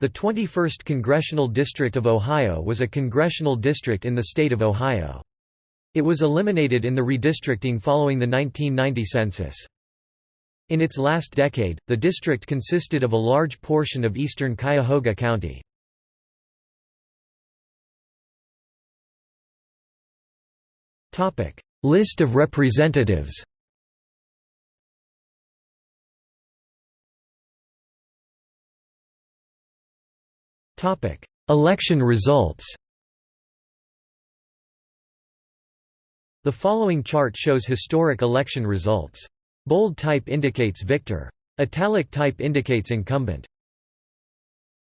The 21st Congressional District of Ohio was a congressional district in the state of Ohio. It was eliminated in the redistricting following the 1990 census. In its last decade, the district consisted of a large portion of eastern Cuyahoga County. List of representatives Election results The following chart shows historic election results. Bold type indicates victor. Italic type indicates incumbent.